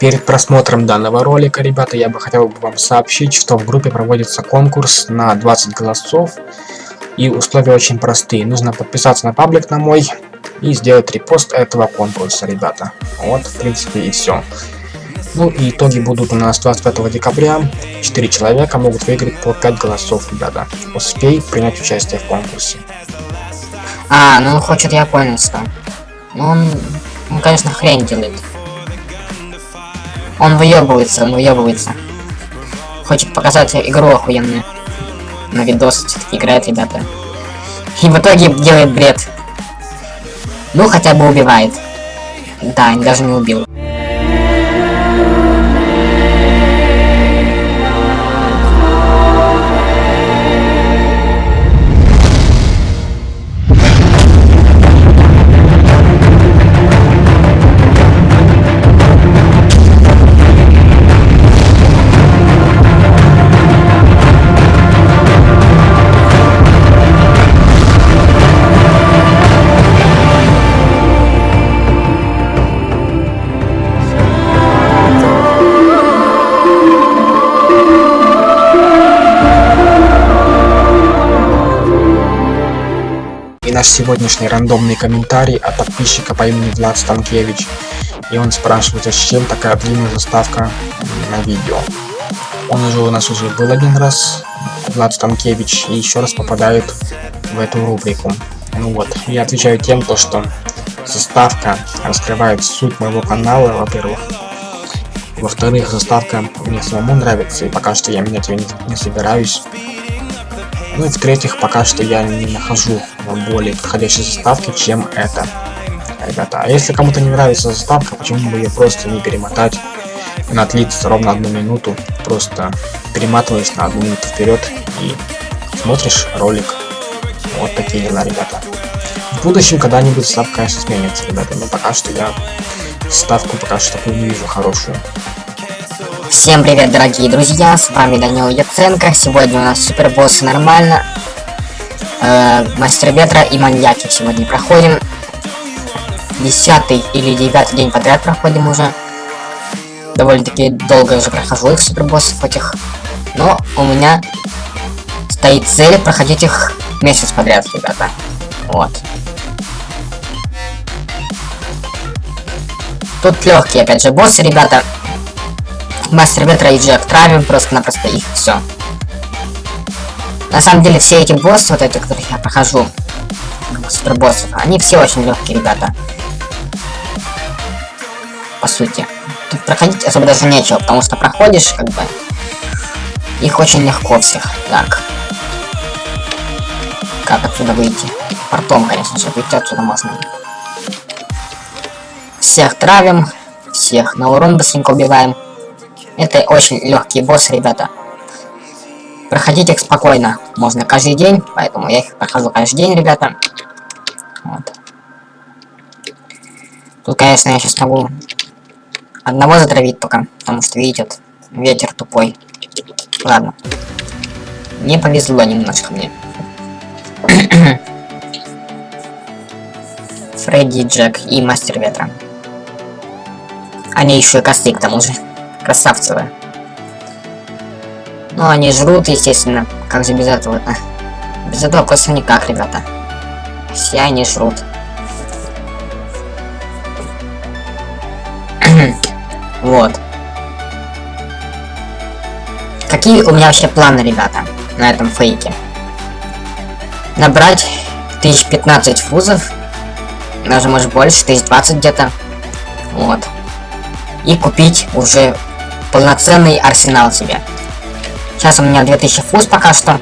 Перед просмотром данного ролика, ребята, я бы хотел бы вам сообщить, что в группе проводится конкурс на 20 голосов. И условия очень простые. Нужно подписаться на паблик на мой и сделать репост этого конкурса, ребята. Вот, в принципе, и все. Ну и итоги будут у нас 25 декабря. 4 человека могут выиграть по 5 голосов, ребята. Успей принять участие в конкурсе. А, ну он хочет, понял, что. Ну он, он, конечно, хрень делает. Он выебывается, он выебывается. Хочет показать игру охуенную. На видос все-таки играет, ребята. И в итоге делает бред. Ну, хотя бы убивает. Да, даже не убил. Наш сегодняшний рандомный комментарий от подписчика по имени Влад Станкевич. И он спрашивает, зачем такая длинная заставка на видео. Он уже у нас уже был один раз, Влад Станкевич, и еще раз попадает в эту рубрику. Ну вот, я отвечаю тем, то что заставка раскрывает суть моего канала, во-первых. Во-вторых, заставка мне самому нравится, и пока что я менять ее не, не собираюсь. Ну и в-третьих, пока что я не нахожу более подходящей заставки, чем это. Ребята, а если кому-то не нравится заставка, почему бы ее просто не перемотать? Она длится ровно одну минуту, просто перематываешь на одну минуту вперед и смотришь ролик. Вот такие дела, ребята. В будущем когда-нибудь ставка, конечно, сменится, ребята, но пока что я ставку пока что такую не вижу хорошую. Всем привет, дорогие друзья, с вами Данил Яценко. Сегодня у нас супербоссы нормально. Э, Мастер ветра и маньяки сегодня проходим. Десятый или девятый день подряд проходим уже. Довольно-таки долго уже прохожу их супербоссов этих. Но у меня стоит цель проходить их месяц подряд, ребята. Вот. Тут легкие, опять же, боссы, ребята. Мастер ветра и Джек травим просто-напросто их, все. На самом деле все эти боссы, вот эти, которых я прохожу, супербоссов, они все очень легкие, ребята. По сути. Тут проходить особо даже нечего, потому что проходишь, как бы, их очень легко всех. Так. Как отсюда выйти? Портом, конечно же, выйти отсюда можно. Всех травим, всех на урон быстренько убиваем. Это очень легкий босс, ребята. Проходить их спокойно. Можно каждый день, поэтому я их прохожу каждый день, ребята. Вот. Тут, конечно, я сейчас могу одного затравить только, потому что, видите, вот, ветер тупой. Ладно. Не повезло немножко мне. Фредди, Джек и Мастер Ветра. Они еще и косты к тому же. Красавцевые. Ну, они жрут, естественно. Как же без этого -то? Без этого просто никак, ребята. Все они жрут. вот. Какие у меня вообще планы, ребята, на этом фейке? Набрать 1015 фузов. Даже может больше, 1020 где-то. Вот. И купить уже полноценный арсенал себе. Сейчас у меня 2000 фуз пока что.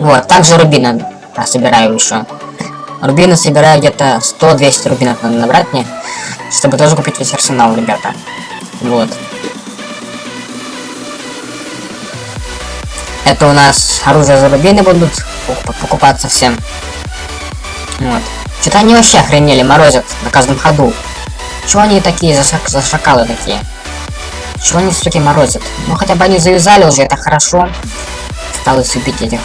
Вот, также рубины да, собираю еще. Рубины собираю где-то 100-200 рубинов надо набрать мне, чтобы тоже купить весь арсенал, ребята. Вот. Это у нас оружие за рубины будут покупаться всем. Вот. Что-то они вообще охренели, морозят на каждом ходу. Чего они такие за, шак за шакалы такие? Чего они, суки, морозят? Ну, хотя бы они завязали уже, это хорошо. Осталось убить этих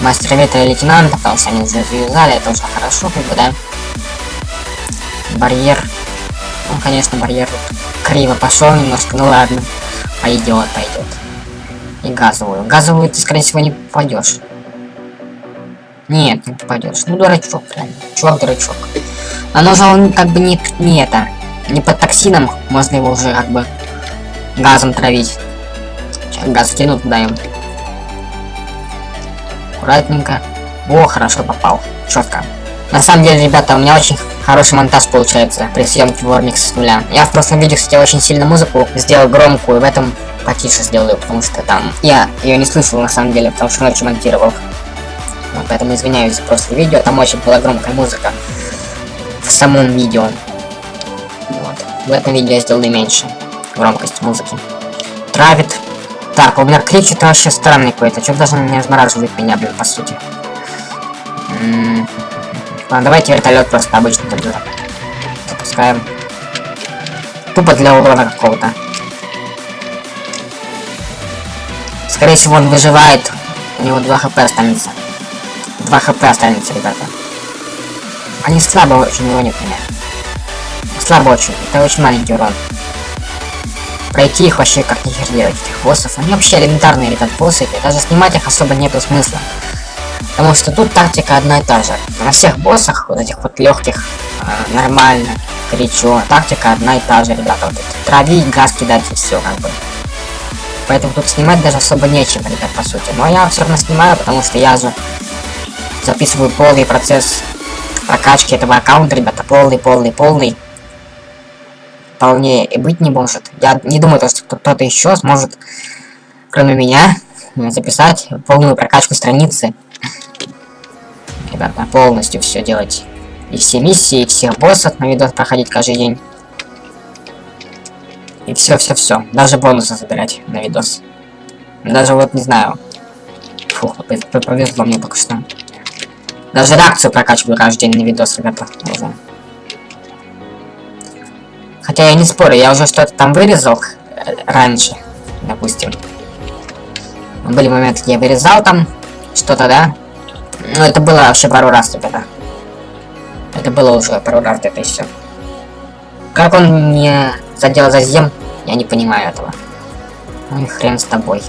мастера ветра и лейтенанта, потому что они уже завязали, это уже хорошо, как бы, да. Барьер. Ну, конечно, барьер криво пошел немножко, ну ладно. Пойдет, пойдет. И газовую. Газовую ты, скорее всего, не попадешь. Нет, не попадешь. Ну, дурачок, прям. Чувак, дурачок. Же он как бы не, не это. Не под токсином. Можно его уже как бы газом травить. Сейчас газ кину туда им. Аккуратненько. О, хорошо попал. Четко. На самом деле, ребята, у меня очень хороший монтаж получается при съемке Warmix с нуля. Я в прошлом видео, кстати, очень сильно музыку сделал громкую, в этом потише сделаю, потому что там я ее не слышал на самом деле, потому что ночью монтировал. Вот, поэтому извиняюсь за прошлое видео, там очень была громкая музыка в самом видео. В этом видео я сделал и меньше громкость музыки. Травит. Так, у меня кричит вообще странный какой-то. Что даже не размораживает меня, блин, по сути. Ладно, давайте вертолет просто обычный тогда запускаем. Тупо для урона какого-то. Скорее всего, он выживает. У него 2 хп останется. 2 хп останется, ребята. Они слабо очень уронят меня. Слабо очень. Это очень маленький урон. Пройти их вообще как нихер делать, этих боссов. Они вообще элементарные, ребят, боссы. И даже снимать их особо нету смысла. Потому что тут тактика одна и та же. На всех боссах, вот этих вот легких, э, нормально, горячо. Тактика одна и та же, ребята. Вот это, травить, газ кидать и все, как бы. Поэтому тут снимать даже особо нечем, ребят, по сути. Но я все равно снимаю, потому что я же записываю полный процесс прокачки этого аккаунта, ребята. Полный, полный, полный. Полнее и быть не может. Я не думаю, что кто-то еще сможет, кроме меня, записать полную прокачку страницы ребята, полностью все делать. И все миссии, и всех боссов на видос проходить каждый день. И все-все-все. Даже бонусы забирать на видос. Даже вот, не знаю. Фух, повезло мне только что. Даже реакцию прокачиваю каждый день на видос, ребята. Уже. Хотя я не спорю, я уже что-то там вырезал раньше, допустим. Были моменты, где я вырезал там что-то, да? Ну, это было вообще пару раз, ребята. Это было уже пару раз это все. Как он не задел за зем, я не понимаю этого. Ну и хрен с тобой.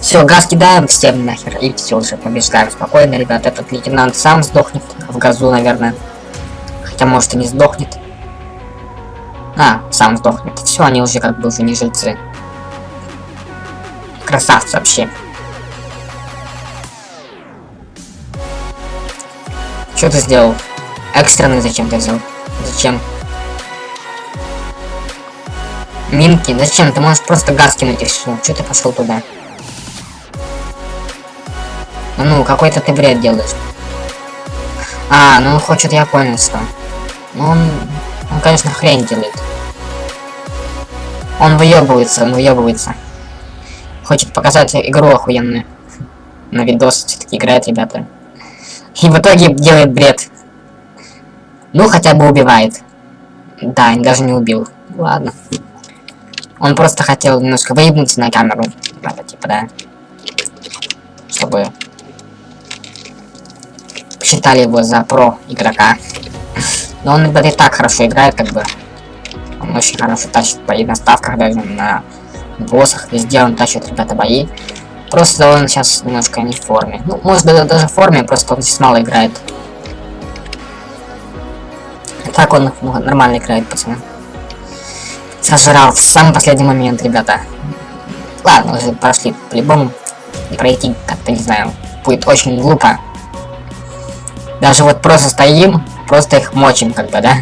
Все, газ кидаем всем нахер, и все уже побеждаем спокойно, ребят. Этот лейтенант сам сдохнет в газу, наверное. Хотя, может, и не сдохнет. А, сам сдохнет. Все, они уже как бы уже не жильцы. Красавцы вообще. Что ты сделал? Экстренный зачем ты взял? Зачем? Минки, зачем? Ты можешь просто газ кинуть и все. Че ты пошел туда? Ну, какой-то ты бред делаешь. А, ну хочет, я понял, что. Ну он, он, конечно, хрень делает. Он выебывается, он выебывается. Хочет показать игру охуенную. На видос все-таки играет, ребята. И в итоге делает бред. Ну, хотя бы убивает. Да, даже не убил. Ладно. Он просто хотел немножко выебнуться на камеру. Надо, типа, да. Чтобы считали его за про игрока. Но он, и так хорошо играет, как бы. Он очень хорошо тащит бои на ставках, даже на боссах. Везде он тащит, ребята, бои. Просто он сейчас немножко не в форме. Ну, может быть, даже в форме, просто он сейчас мало играет. Так он нормально играет, пацаны. Сожрал в самый последний момент, ребята. Ладно, уже прошли. По-любому пройти, как-то, не знаю, будет очень глупо. Даже вот просто стоим, просто их мочим, как бы, да?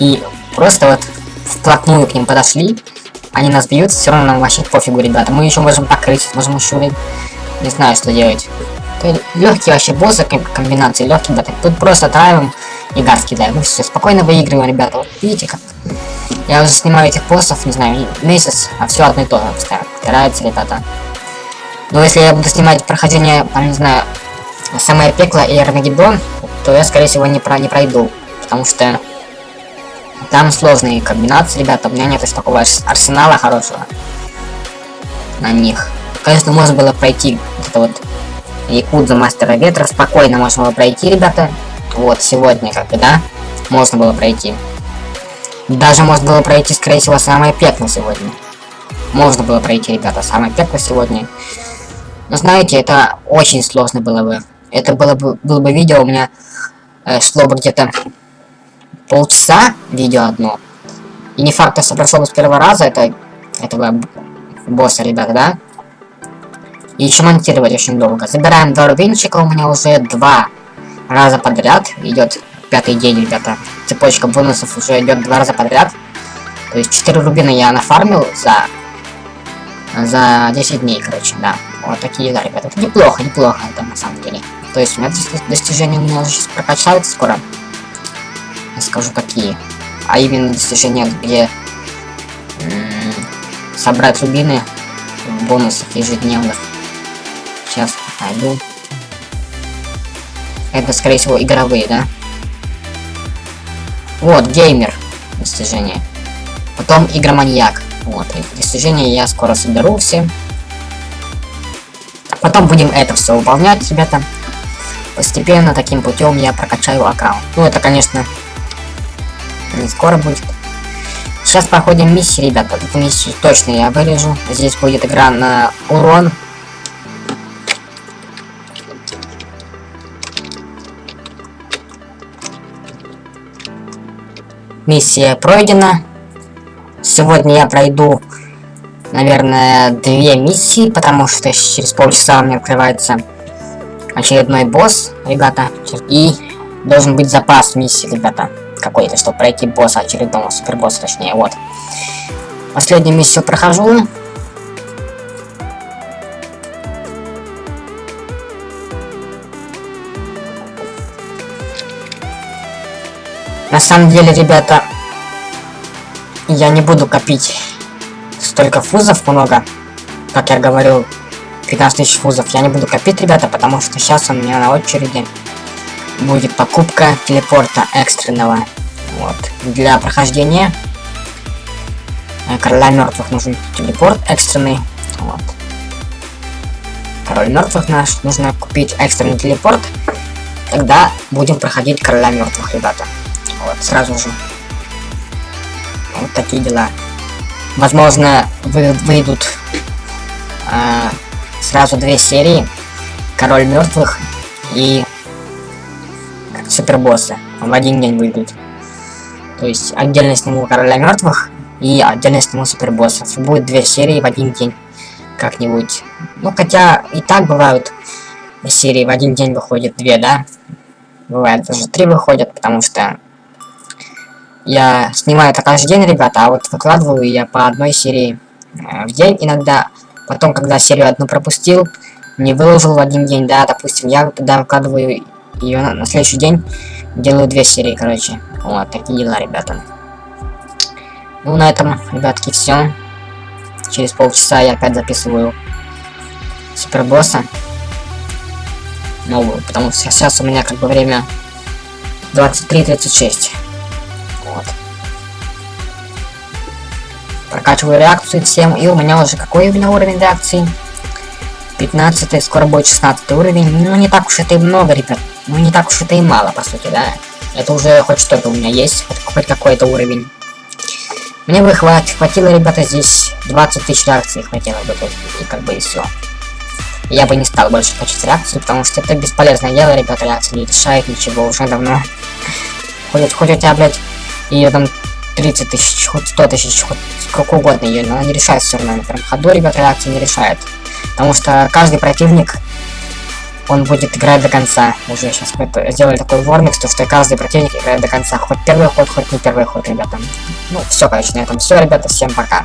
И просто вот вплотную к ним подошли, они нас бьют, все равно нам вообще пофигу, ребята. Мы еще можем покрыть, можем еще, не знаю, что делать. Легкие вообще боссы, комбинации легкие, ребята. Тут просто травим и газ кидаем. Мы все, спокойно выигрываем, ребята. Вот видите как? Я уже снимаю этих боссов, не знаю, месяц, а все одно и то же. Повторяется, ребята. Но если я буду снимать прохождение, там, не знаю, самое пекло и Армагеддон, то я, скорее всего, не, про не пройду. Потому что там сложные комбинации, ребята. У меня нет такого арсенала хорошего на них. Конечно, можно было пройти это вот Якудза Мастера Ветра. Спокойно можно было пройти, ребята. Вот, сегодня, как бы, да, можно было пройти. Даже можно было пройти, скорее всего, самое пекло сегодня. Можно было пройти, ребята, самое пекло сегодня. Но знаете, это очень сложно было бы. Это было бы, было бы видео у меня э, шло бы где-то полчаса видео одно. И не факт, что прошел бы с первого раза это, этого босса, ребята, да? И еще монтировать очень долго. Забираем два рубинчика, у меня уже два раза подряд идет пятый день, ребята. Цепочка бонусов уже идет два раза подряд. То есть 4 рубина я нафармил за за 10 дней, короче, да. Вот такие дела, ребята. Это неплохо, неплохо, это на самом деле. То есть у меня достижения у меня сейчас прокачаются скоро. Я скажу какие. А именно достижения, где собрать рубины в бонусах ежедневных. Сейчас найду. Это, скорее всего, игровые, да? Вот, геймер. Достижение. Потом игроманьяк. Вот, эти достижения я скоро соберу все. Потом будем это все выполнять, ребята. Постепенно таким путем я прокачаю аккаунт. Ну, это, конечно, не скоро будет. Сейчас проходим миссии, ребята. Эту миссию точно я вырежу. Здесь будет игра на урон. Миссия пройдена. Сегодня я пройду, наверное, две миссии, потому что через полчаса у меня открывается очередной босс, ребята. И должен быть запас миссии, ребята, какой-то, чтобы пройти босса очередного, супербосса, точнее, вот. Последнюю миссию прохожу. На самом деле, ребята, я не буду копить столько фузов много, как я говорил, 15 тысяч фузов. Я не буду копить, ребята, потому что сейчас у меня на очереди будет покупка телепорта экстренного. Вот. Для прохождения э, короля мертвых нужен телепорт экстренный. Вот. Король мертвых наш нужно купить экстренный телепорт. Тогда будем проходить короля мертвых, ребята. Вот, сразу же. Вот такие дела. Возможно, вы, выйдут э, сразу две серии. Король мертвых и супербоссы. В один день выйдут. То есть отдельно сниму короля мертвых и отдельно сниму супербоссов. Будет две серии в один день. Как-нибудь. Ну хотя и так бывают серии в один день выходят две, да? Бывает даже три выходят, потому что я снимаю это каждый день, ребята, а вот выкладываю я по одной серии э, в день иногда. Потом, когда серию одну пропустил, не выложил в один день, да, допустим, я тогда выкладываю ее на, на следующий день, делаю две серии, короче. Вот, такие дела, ребята. Ну, на этом, ребятки, все. Через полчаса я опять записываю супербосса новую, потому что сейчас у меня как бы время 23.36. Прокачиваю реакцию всем, и у меня уже какой у меня уровень реакции? 15 скоро будет 16 уровень. Ну, не так уж это и много, ребят. Ну, не так уж это и мало, по сути, да. Это уже хоть что-то у меня есть, хоть, хоть какой-то уровень. Мне бы хватит, хватило, ребята, здесь 20 тысяч реакций хватило бы тут, и как бы и все. Я бы не стал больше качать реакцию, потому что это бесполезное дело, ребята, реакция не решает ничего уже давно. Хоть у тебя, блядь, ее там 30 тысяч, хоть 100 тысяч, хоть сколько угодно ее, но она не решает все равно. На ходу, ребята, реакция не решает. Потому что каждый противник, он будет играть до конца. Уже сейчас сделали такой ворник, что, что каждый противник играет до конца. Хоть первый ход, хоть не первый ход, ребята. Ну, все, короче, на этом все, ребята. Всем пока.